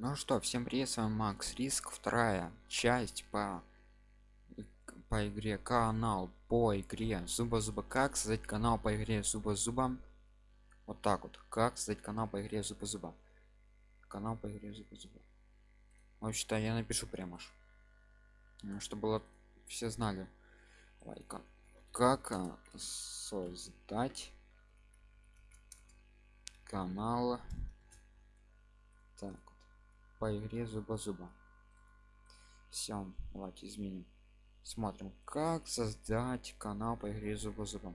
Ну что, всем привет, с вами Макс Риск, вторая часть по по игре канал по игре зуба зуба как создать канал по игре зуба зуба вот так вот. Как создать канал по игре зуба зуба канал по игре зуба зуба вообще-то я напишу прямо ж. Чтобы было все знали. Лайка как а, создать канал? Так по игре зуба зуба все давайте изменим. Смотрим как создать канал по игре зуба зуба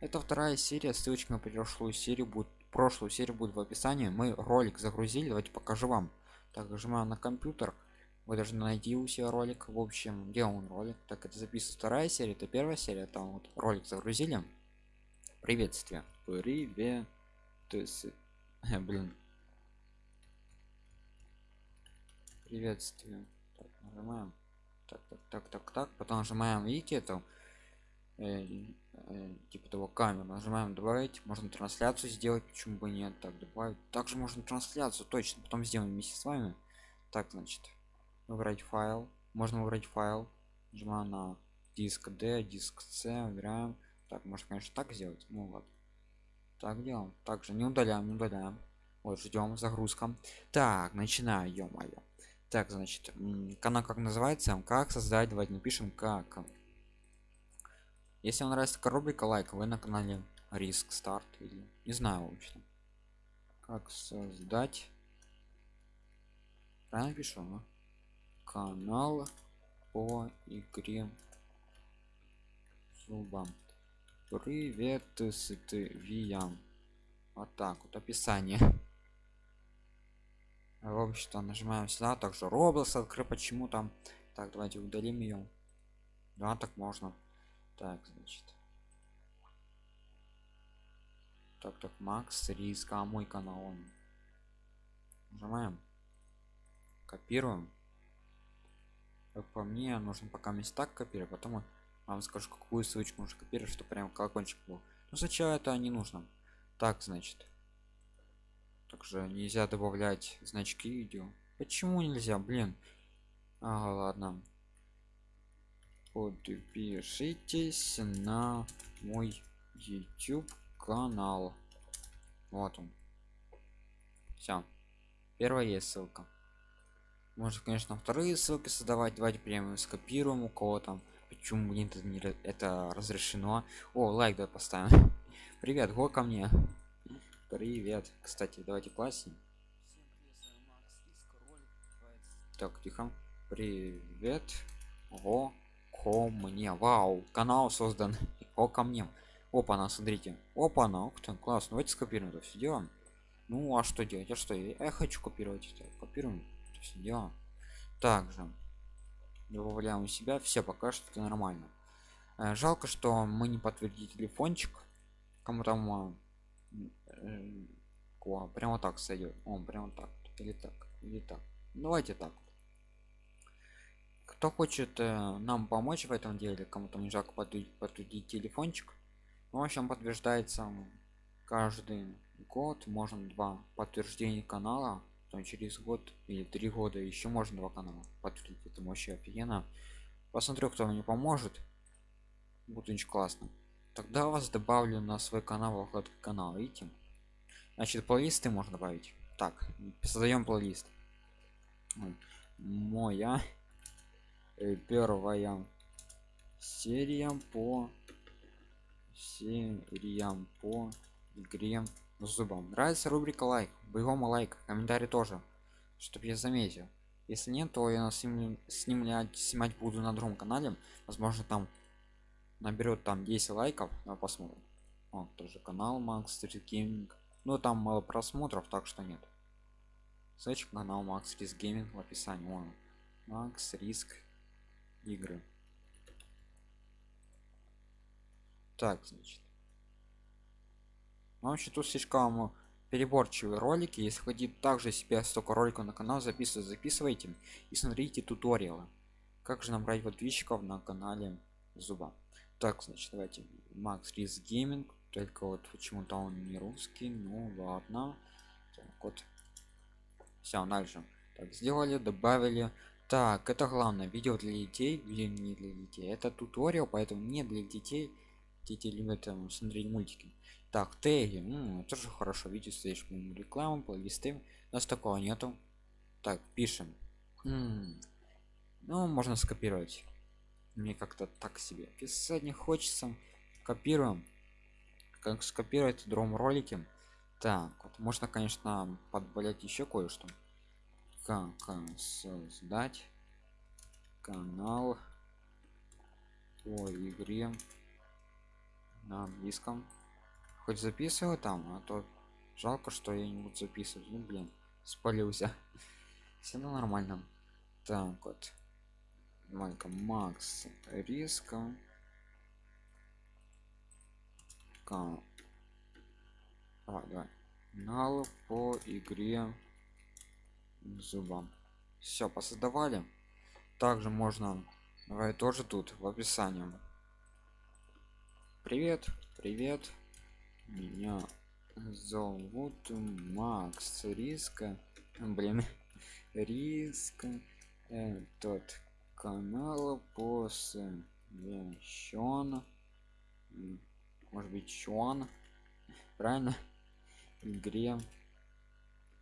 это вторая серия ссылочка на прошлую серию будет прошлую серию будет в описании. Мы ролик загрузили давайте покажу вам. Так нажимаем на компьютер. Вы должны найти у себя ролик. В общем где он ролик? Так это записывается вторая серия это первая серия. Там вот ролик загрузили. Приветствие. Привет ты блин приветствие. Так, нажимаем. Так так так так так. Потом нажимаем видите это э, э, типа того камеру. Нажимаем добавить. Можно трансляцию сделать почему бы нет. Так добавить. Также можно трансляцию точно. Потом сделаем вместе с вами. Так значит выбрать файл. Можно выбрать файл. Нажимаем на диск d диск c выбираем. Так можно конечно так сделать. Ну вот. Так делаем. Также не удаляем не удаляем. Вот ждем загрузка. Так начинаю ё-моё так значит канал как называется? Как создать давайте напишем как. Если вам нравится рубрика лайк вы на канале риск старт или не знаю вообще как создать. Правильно пишу ну? канал по игре зубам. Привет с вот так вот описание в общем-то нажимаем сюда также роблокс открыть почему там. Так давайте удалим ее да так можно. Так значит. Так так макс риска а мой канал он. Нажимаем. Копируем. Как по мне нужно пока места копировать потом вам скажу какую ссылочку нужно копировать что прям колокольчик был. Но сначала это не нужно. Так значит также нельзя добавлять значки видео почему нельзя? Блин. Ага, ладно. Подпишитесь на мой youtube канал. Вот он. Все первая есть ссылка. Можно конечно вторые ссылки создавать. Давайте прямо скопируем у кого там. Почему блин это, не, это разрешено? О лайк да поставим. Привет го ко мне Привет. Кстати, давайте классе. Так, тихо. Привет. О, ко мне. Вау, канал создан. О, ко мне. Опа, на, смотрите. Опа, на, ух ты, классно. Давайте скопируем это все делаем. Ну, а что делать? А что? Я хочу копировать это. Копируем. Это все дело. Также добавляем у себя. Все, пока что нормально. Э, жалко, что мы не подтвердили телефончик. Кому там Ква, прямо так сойдет. Он прямо так. Или так. Или так. Давайте так. Кто хочет э, нам помочь в этом деле, кому-то не жалко подтвердить телефончик. В общем, подтверждается каждый год, можно два подтверждения канала, потом через год или три года еще можно два канала подтвердить. Это вообще офигенно. Посмотрю, кто мне поможет. Будет очень классно. Тогда вас добавлю на свой канал, в канал, видите? значит плейлисты можно добавить. Так создаем плейлист. Моя э, первая серия по сериям по игре зубам нравится рубрика лайк бегом лайк. Комментарий тоже чтобы я заметил. Если нет то я снимлю, снимлять снимать буду на другом канале. Возможно там наберет там 10 лайков на посмотрим. О, тоже канал Max Gaming но там мало просмотров так что нет. Ссылочка на канал Max Risk Gaming в описании. Вон макс риск игры. Так значит. Ну, вообще тут слишком переборчивые ролики. Если хотите также себе столько роликов на канал записывать записывайте и смотрите туториалы. Как же набрать подписчиков на канале зуба так значит давайте макс риск гейминг только вот почему-то он не русский ну ладно. Так вот. Все дальше. Так сделали добавили. Так это главное видео для детей видео не для детей. Это туториал поэтому не для детей. Дети любят там смотреть мультики. Так теги. Ну, тоже хорошо видите стоишь рекламу плейлисты. У нас такого нету. Так пишем. М -м. ну можно скопировать мне как-то так себе. Писать не хочется копируем как скопировать в ролике так вот можно конечно подбавлять еще кое-что. Как создать канал по игре на английском. Хоть записываю там а то жалко что я не буду записывать. Ну блин спалился все нормально. Так вот маленько макс риска Ка... давай давай. Канал по игре зубам все посоздавали. Также можно давай тоже тут в описании. Привет привет. Меня зовут макс. Риска блин риска этот канал посвящен может быть чон. Правильно? Игре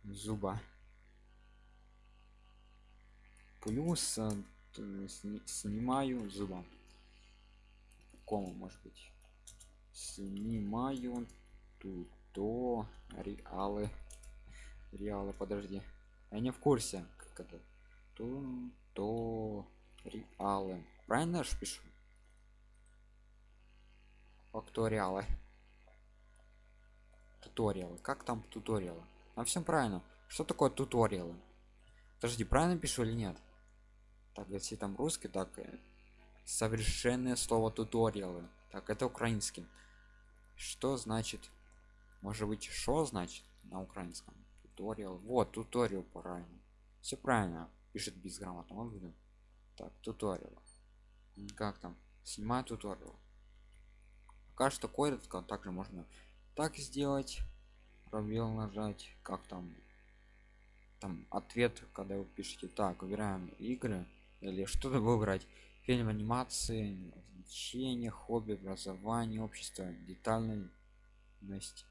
зуба. Плюс э, снимаю зуба. Кому может быть. Снимаю то реалы реалы подожди. Я не в курсе как это. То то реалы. Правильно же пишу? Факториалы туториалы. Как там туториалы? А всем правильно. Что такое туториалы? Подожди правильно пишу или нет? Так если там русский так э, совершенное слово туториалы. Так это украинский. Что значит? Может быть что значит на украинском? Туториал. Вот туториал правильно. Все правильно. Пишет безграмотно. Он будет так туториал как там? Снимать туториал пока что кодит также можно так сделать пробел нажать как там там ответ когда вы пишете так выбираем игры или что-то выбрать. Фильм анимации значение хобби образование общество детальность.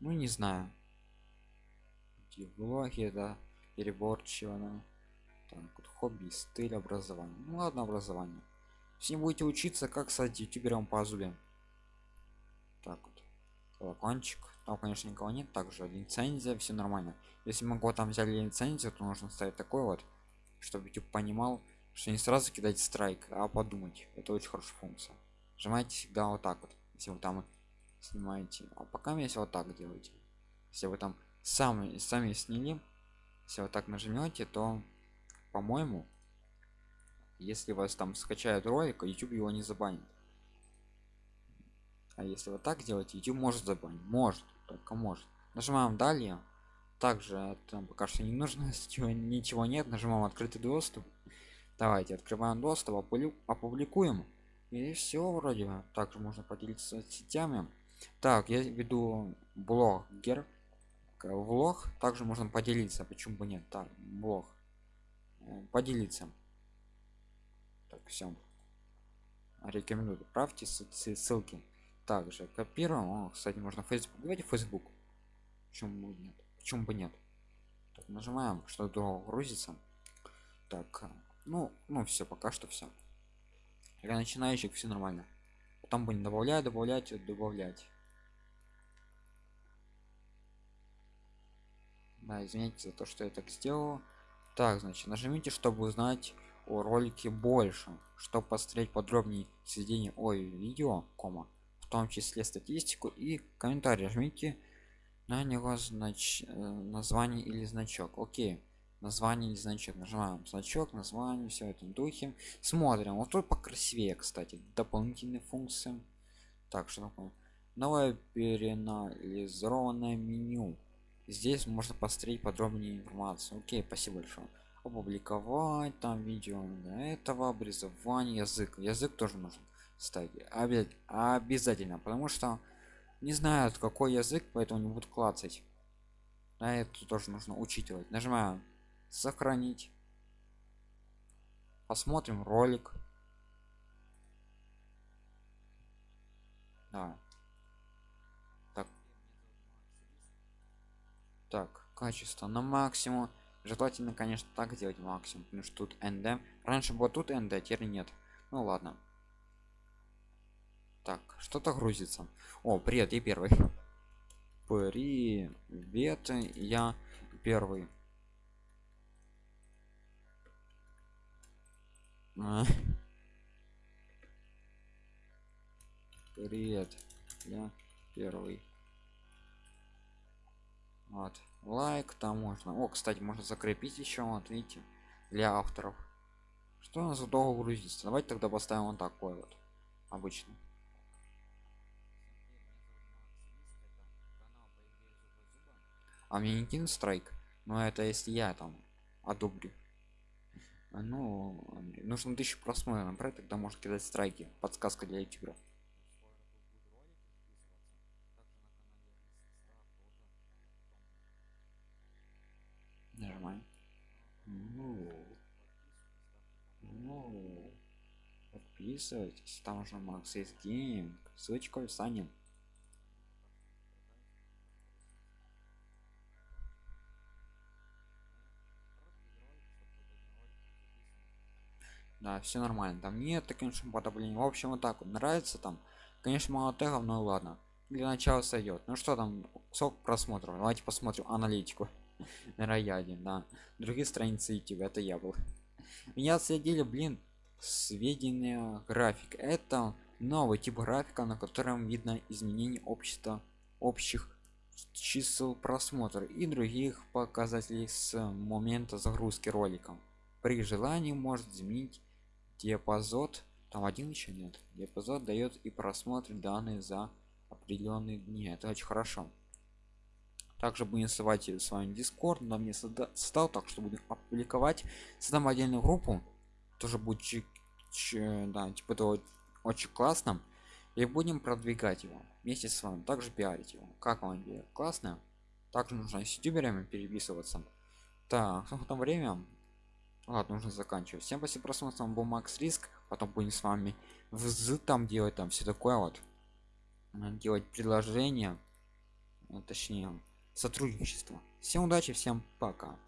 Ну не знаю. Влоги да переборчиво да. Так вот хобби стиль образования. Ну ладно образование. Если будете учиться как стать ютубером по зубе так вот. Колокольчик. Там конечно никого нет также лицензия все нормально. Если могу там взяли лицензию то нужно ставить такой вот чтобы YouTube понимал что не сразу кидать страйк а подумать. Это очень хорошая функция. Нажимайте всегда вот так вот. Если вы там снимаете. А пока если вот так делаете. Если вы там сами сами сняли если вот так нажмете то по-моему если вас там скачают ролик youtube его не забанит. А если вот так делать youtube может забанить. Может только может. Нажимаем далее также там пока что не нужно ничего, нет. Нажимаем открытый доступ давайте открываем доступ опубликуем. И все вроде также можно поделиться сетями так я веду блогер влог. Также можно поделиться почему бы нет. Так блог поделиться. Так все рекомендую. Правьте ссылки. Также копируем. О, кстати можно facebook давайте facebook почему нет? Почему бы нет? Так, нажимаем что то грузится. Так ну ну все пока что все для начинающих все нормально. Потом будем добавлять добавлять добавлять. Да извините за то что я так сделал так значит нажмите чтобы узнать о ролике больше. Чтобы посмотреть подробнее сведения о видео кома в том числе статистику и комментарий жмите на него знач э, название или значок. Окей название или значок. Нажимаем значок название все это духе. Смотрим. Вот тут покрасивее кстати дополнительные функции. Так что такое? Новое перенализованное меню здесь можно посмотреть подробнее информацию. Окей спасибо большое. Опубликовать там видео для этого образование язык. Язык тоже нужен ставить обязательно потому что не знают какой язык поэтому не будут клацать. А это тоже нужно учитывать. Нажимаем сохранить посмотрим ролик. Да. Так качество на максимум. Желательно конечно так делать максимум потому что тут nd раньше было тут nd теперь нет. Ну ладно. Так что-то грузится. О привет я первый. Привет я первый. А. привет я первый вот. Лайк там можно. О кстати можно закрепить еще вот видите для авторов. Что у нас долго грузится? Давайте тогда поставим вот такой вот обычно а мне не кинут страйк но это если я там одобрю. Ну нужно тысячу просмотров набрать тогда может кидать страйки. Подсказка для ютубера подписывайтесь там уже макс есть гейм ссылочка в описании да все нормально там нет конечно подобления в общем вот так вот нравится там конечно мало тегов но ладно для начала сойдет ну что там сок просмотров? Давайте посмотрим аналитику. На рояле да. Другие страницы youtube это я был. Меня следили блин сведения график. Это новый тип графика на котором видно изменение общества общих чисел просмотра и других показателей с момента загрузки ролика при желании может изменить диапазон там один еще нет диапазон дает и просмотр данные за определенные дни. Это очень хорошо. Также будем ссылать с вами дискорд на мне стал так что будем опубликовать. Создам отдельную группу тоже будет ч, ч, да типа это очень классно. И будем продвигать его вместе с вами также пиарить его. Как вам идея? Классно также нужно с ютуберами переписываться. Так в там время. Ладно нужно заканчивать. Всем спасибо просмотр. Был макс риск. Потом будем с вами в там делать там все такое вот. Делать предложение точнее сотрудничество. Всем удачи всем пока